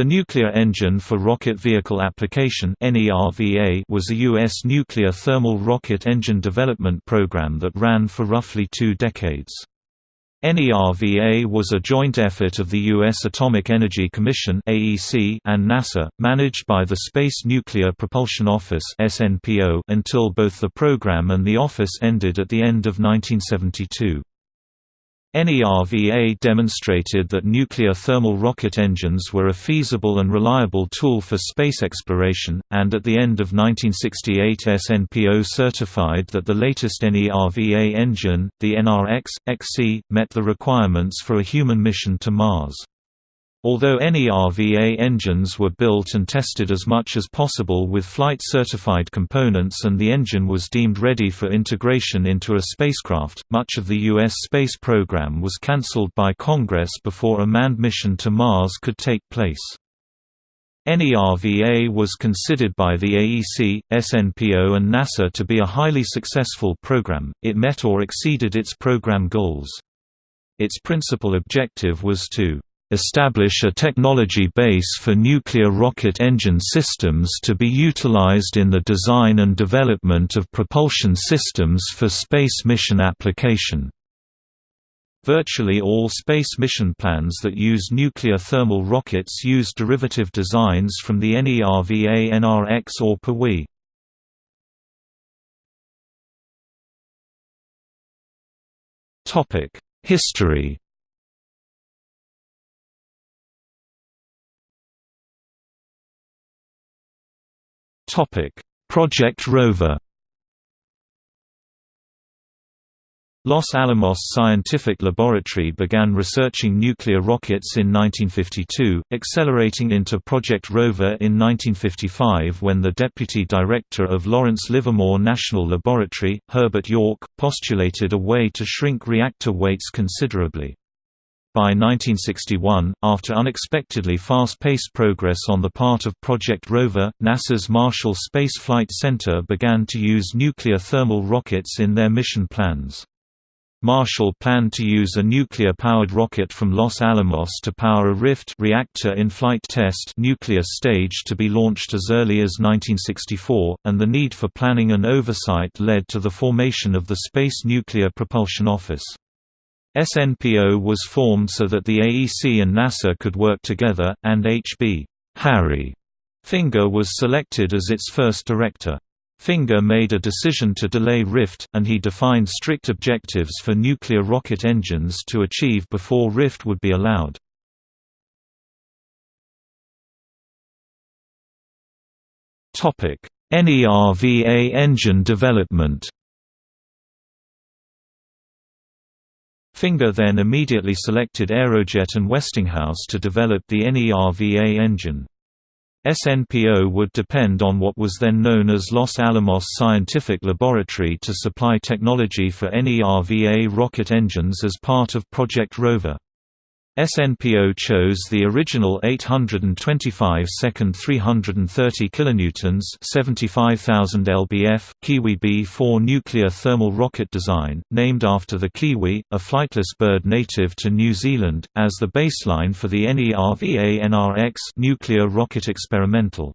The Nuclear Engine for Rocket Vehicle Application was a U.S. nuclear thermal rocket engine development program that ran for roughly two decades. NERVA was a joint effort of the U.S. Atomic Energy Commission and NASA, managed by the Space Nuclear Propulsion Office until both the program and the office ended at the end of 1972. NERVA demonstrated that nuclear thermal rocket engines were a feasible and reliable tool for space exploration, and at the end of 1968 SNPO certified that the latest NERVA engine, the NRX-XE, met the requirements for a human mission to Mars. Although NERVA engines were built and tested as much as possible with flight-certified components and the engine was deemed ready for integration into a spacecraft, much of the U.S. space program was cancelled by Congress before a manned mission to Mars could take place. NERVA was considered by the AEC, SNPO and NASA to be a highly successful program, it met or exceeded its program goals. Its principal objective was to establish a technology base for nuclear rocket engine systems to be utilized in the design and development of propulsion systems for space mission application. Virtually all space mission plans that use nuclear thermal rockets use derivative designs from the NERVA NRX or Pewee. History Project Rover Los Alamos Scientific Laboratory began researching nuclear rockets in 1952, accelerating into Project Rover in 1955 when the deputy director of Lawrence Livermore National Laboratory, Herbert York, postulated a way to shrink reactor weights considerably. By 1961, after unexpectedly fast-paced progress on the part of Project Rover, NASA's Marshall Space Flight Center began to use nuclear thermal rockets in their mission plans. Marshall planned to use a nuclear-powered rocket from Los Alamos to power a RIFT reactor in flight test nuclear stage to be launched as early as 1964, and the need for planning and oversight led to the formation of the Space Nuclear Propulsion Office. SNPO was formed so that the AEC and NASA could work together, and H.B. Harry Finger was selected as its first director. Finger made a decision to delay RIFT, and he defined strict objectives for nuclear rocket engines to achieve before RIFT would be allowed. NERVA engine development Finger then immediately selected Aerojet and Westinghouse to develop the NERVA engine. SNPO would depend on what was then known as Los Alamos Scientific Laboratory to supply technology for NERVA rocket engines as part of Project Rover. SNPO chose the original 825 second 330 kilonewtons, 75,000 lbf Kiwi B4 nuclear thermal rocket design, named after the kiwi, a flightless bird native to New Zealand, as the baseline for the NERVA NRX nuclear rocket experimental.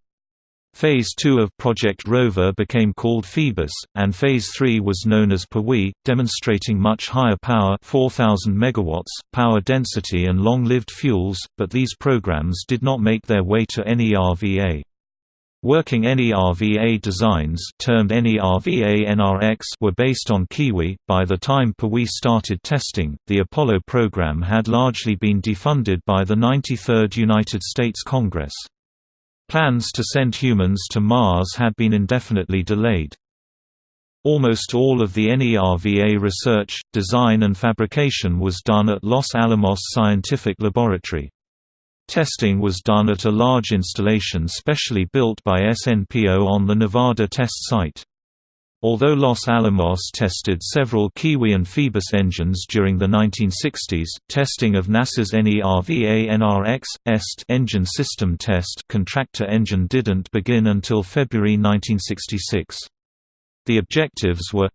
Phase 2 of Project Rover became called Phoebus, and Phase 3 was known as Pewee, demonstrating much higher power 4000 megawatts, power density and long-lived fuels, but these programs did not make their way to NERVA. Working NERVA designs termed NERVA NRX were based on Kiwi. By the time Pewee started testing, the Apollo program had largely been defunded by the 93rd United States Congress. Plans to send humans to Mars had been indefinitely delayed. Almost all of the NERVA research, design and fabrication was done at Los Alamos Scientific Laboratory. Testing was done at a large installation specially built by SNPO on the Nevada test site. Although Los Alamos tested several Kiwi and Phoebus engines during the 1960s, testing of NASA's NERVA NRX EST engine system test contractor engine didn't begin until February 1966. The objectives were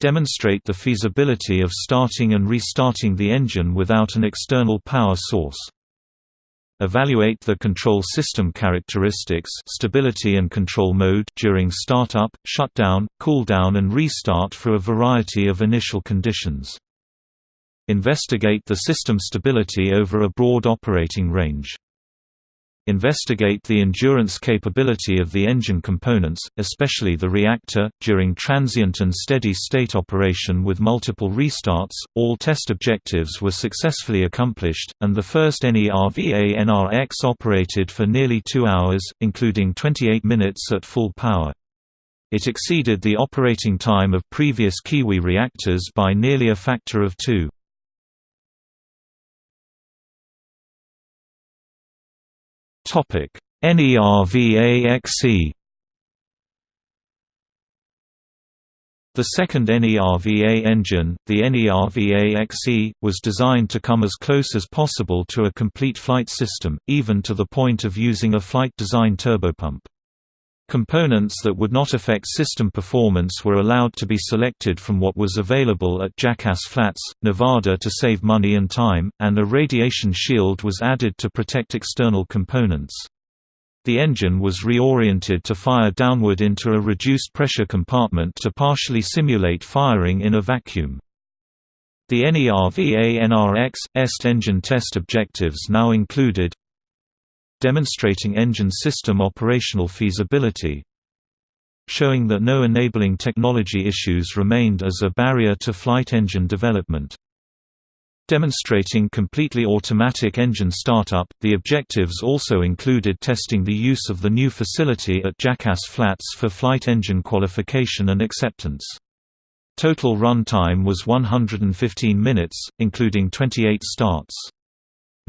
demonstrate the feasibility of starting and restarting the engine without an external power source Evaluate the control system characteristics stability and control mode during startup, shutdown, cooldown and restart for a variety of initial conditions. Investigate the system stability over a broad operating range. Investigate the endurance capability of the engine components, especially the reactor, during transient and steady state operation with multiple restarts. All test objectives were successfully accomplished, and the first NERVA-NRX operated for nearly two hours, including 28 minutes at full power. It exceeded the operating time of previous Kiwi reactors by nearly a factor of two. Topic: NERVA-XE The second NERVA engine, the NERVA-XE, was designed to come as close as possible to a complete flight system, even to the point of using a flight design turbopump. Components that would not affect system performance were allowed to be selected from what was available at Jackass Flats, Nevada to save money and time, and a radiation shield was added to protect external components. The engine was reoriented to fire downward into a reduced pressure compartment to partially simulate firing in a vacuum. The NERVA-NRX EST engine test objectives now included demonstrating engine system operational feasibility showing that no enabling technology issues remained as a barrier to flight engine development. Demonstrating completely automatic engine startup, the objectives also included testing the use of the new facility at Jackass Flats for flight engine qualification and acceptance. Total run time was 115 minutes, including 28 starts.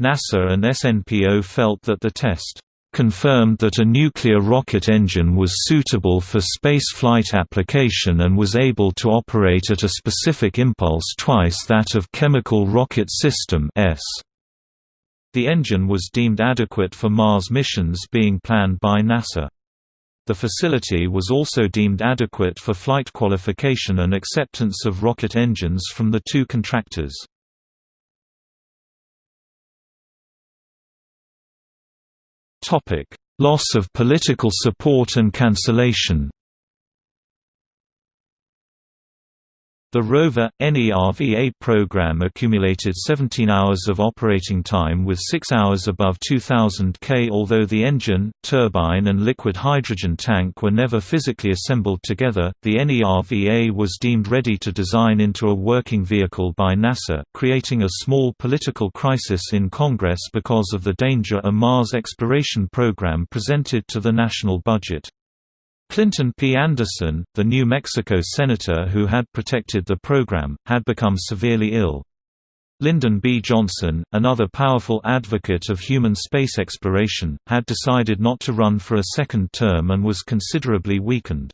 NASA and SNPO felt that the test confirmed that a nuclear rocket engine was suitable for spaceflight application and was able to operate at a specific impulse twice that of chemical rocket system S. The engine was deemed adequate for Mars missions being planned by NASA. The facility was also deemed adequate for flight qualification and acceptance of rocket engines from the two contractors. Topic: Loss of political support and cancellation. The rover, NERVA program accumulated 17 hours of operating time with 6 hours above 2000 K. Although the engine, turbine and liquid hydrogen tank were never physically assembled together, the NERVA was deemed ready to design into a working vehicle by NASA, creating a small political crisis in Congress because of the danger a Mars exploration program presented to the national budget. Clinton P. Anderson, the New Mexico senator who had protected the program, had become severely ill. Lyndon B. Johnson, another powerful advocate of human space exploration, had decided not to run for a second term and was considerably weakened.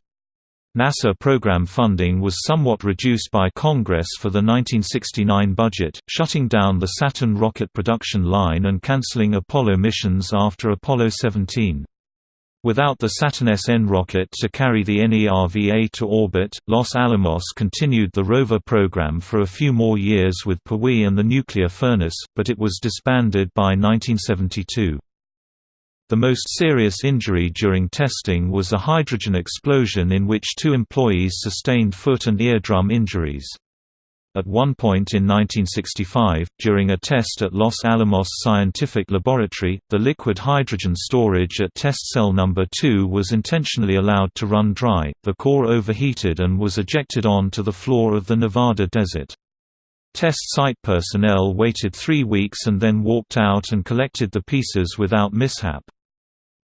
NASA program funding was somewhat reduced by Congress for the 1969 budget, shutting down the Saturn rocket production line and canceling Apollo missions after Apollo 17. Without the Saturn SN rocket to carry the NERVA to orbit, Los Alamos continued the rover program for a few more years with Pewee and the nuclear furnace, but it was disbanded by 1972. The most serious injury during testing was a hydrogen explosion in which two employees sustained foot and eardrum injuries. At one point in 1965, during a test at Los Alamos Scientific Laboratory, the liquid hydrogen storage at test cell number 2 was intentionally allowed to run dry, the core overheated and was ejected onto the floor of the Nevada desert. Test site personnel waited three weeks and then walked out and collected the pieces without mishap.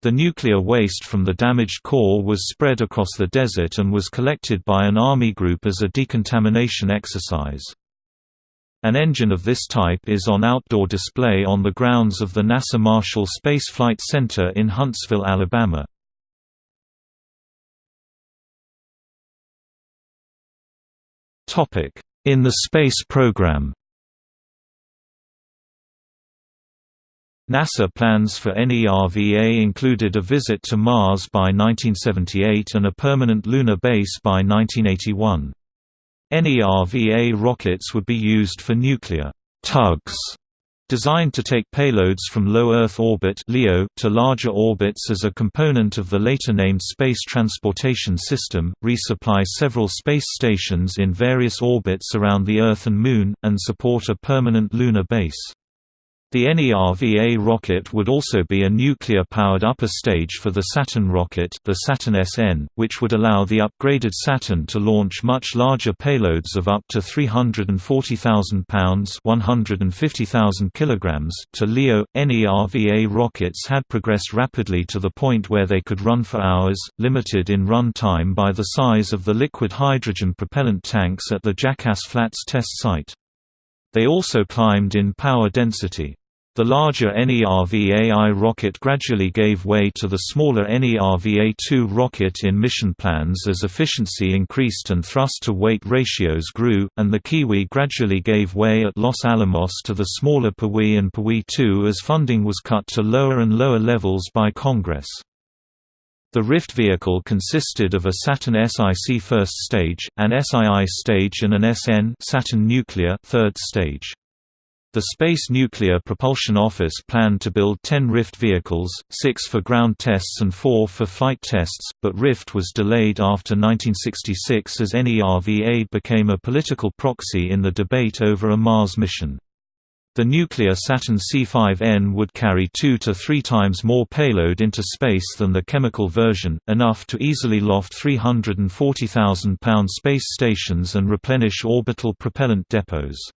The nuclear waste from the damaged core was spread across the desert and was collected by an Army group as a decontamination exercise. An engine of this type is on outdoor display on the grounds of the NASA Marshall Space Flight Center in Huntsville, Alabama. In the space program NASA plans for NERVA included a visit to Mars by 1978 and a permanent lunar base by 1981. NERVA rockets would be used for nuclear tugs Designed to take payloads from low Earth orbit (LEO) to larger orbits as a component of the later named Space Transportation System, resupply several space stations in various orbits around the Earth and Moon, and support a permanent lunar base. The NERVA rocket would also be a nuclear-powered upper stage for the Saturn rocket the Saturn SN, which would allow the upgraded Saturn to launch much larger payloads of up to 340,000 pounds 150,000 kilograms to LEO. NERVA rockets had progressed rapidly to the point where they could run for hours, limited in run time by the size of the liquid hydrogen propellant tanks at the Jackass Flats test site. They also climbed in power density. The larger NERVA-I rocket gradually gave way to the smaller NERVA-2 rocket in mission plans as efficiency increased and thrust-to-weight ratios grew, and the Kiwi gradually gave way at Los Alamos to the smaller Pewee and Pewee-2 as funding was cut to lower and lower levels by Congress. The Rift vehicle consisted of a Saturn SIC first stage, an SII stage and an SN Saturn nuclear third stage. The Space Nuclear Propulsion Office planned to build 10 Rift vehicles, six for ground tests and four for flight tests, but Rift was delayed after 1966 as NERVA became a political proxy in the debate over a Mars mission. The nuclear Saturn C5N would carry two to three times more payload into space than the chemical version, enough to easily loft 340,000-pound space stations and replenish orbital propellant depots.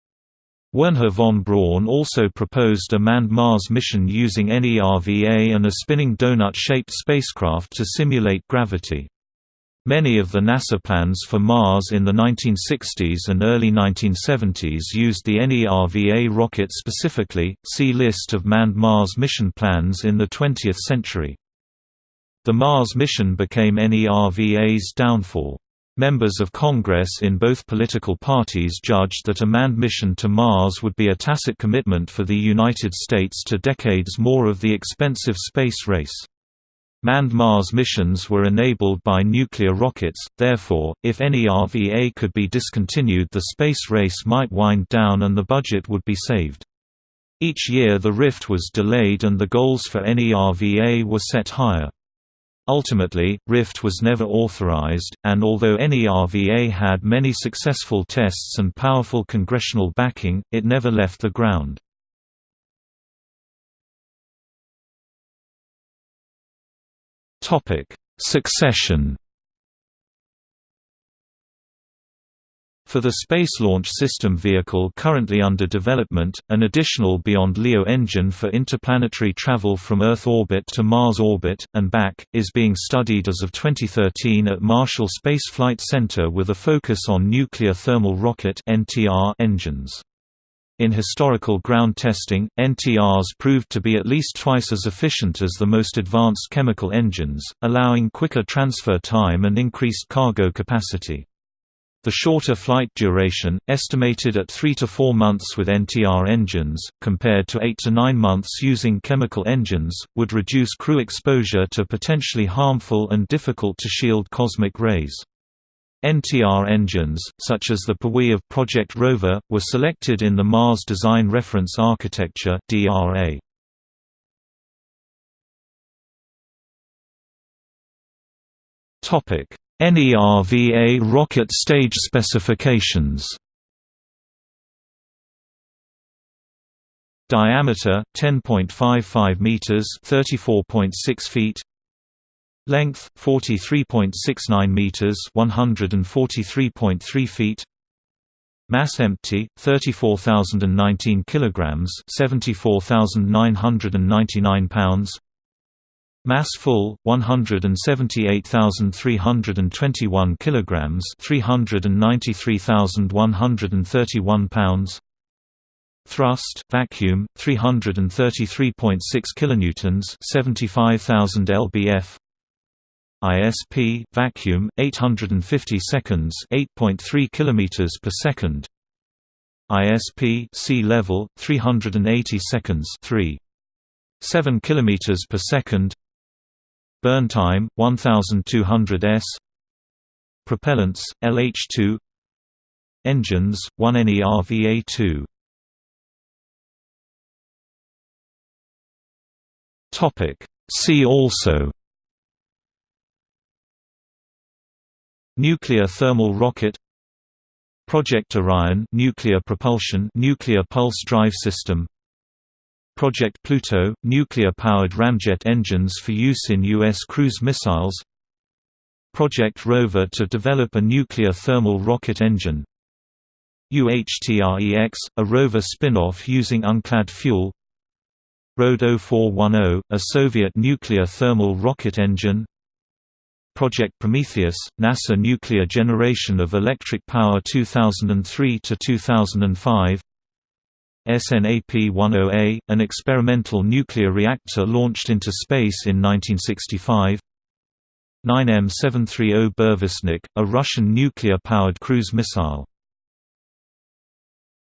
Wernher von Braun also proposed a manned Mars mission using NERVA and a spinning donut-shaped spacecraft to simulate gravity. Many of the NASA plans for Mars in the 1960s and early 1970s used the NERVA rocket specifically, see List of manned Mars mission plans in the 20th century. The Mars mission became NERVA's downfall. Members of Congress in both political parties judged that a manned mission to Mars would be a tacit commitment for the United States to decades more of the expensive space race. Manned Mars missions were enabled by nuclear rockets, therefore, if NERVA could be discontinued the space race might wind down and the budget would be saved. Each year the Rift was delayed and the goals for NERVA were set higher. Ultimately, Rift was never authorized, and although NERVA had many successful tests and powerful congressional backing, it never left the ground. Succession For the Space Launch System vehicle currently under development, an additional Beyond LEO engine for interplanetary travel from Earth orbit to Mars orbit, and back, is being studied as of 2013 at Marshall Space Flight Center with a focus on nuclear thermal rocket engines. In historical ground testing, NTRs proved to be at least twice as efficient as the most advanced chemical engines, allowing quicker transfer time and increased cargo capacity. The shorter flight duration, estimated at 3 to 4 months with NTR engines, compared to 8 to 9 months using chemical engines, would reduce crew exposure to potentially harmful and difficult to shield cosmic rays. NTR engines, such as the Pewee of Project Rover, were selected in the Mars Design Reference Architecture DRA. Topic: NERVA rocket stage specifications Diameter 10.55 meters, 34.6 feet. Length 43.69 meters, 143.3 feet. Mass empty 34,019 kilograms, 74,999 pounds. Mass full 178,321 kilograms, 393,131 pounds. Thrust vacuum 333.6 kilonewtons, 75,000 lbf. ISP vacuum 850 seconds, 8.3 kilometers per second. ISP sea level 380 seconds, 3 7 kilometers per second. Burn time 1200 s. Propellants LH2. Engines 1 NERVA2. Topic See also Nuclear thermal rocket Project Orion nuclear propulsion nuclear pulse drive system Project Pluto nuclear-powered ramjet engines for use in U.S. cruise missiles. Project Rover to develop a nuclear thermal rocket engine. UHTREX, a rover spin-off using unclad fuel. RD-0410, a Soviet nuclear thermal rocket engine. Project Prometheus, NASA nuclear generation of electric power 2003–2005 SNAP-10A, an experimental nuclear reactor launched into space in 1965 9M730 Burevestnik, a Russian nuclear-powered cruise missile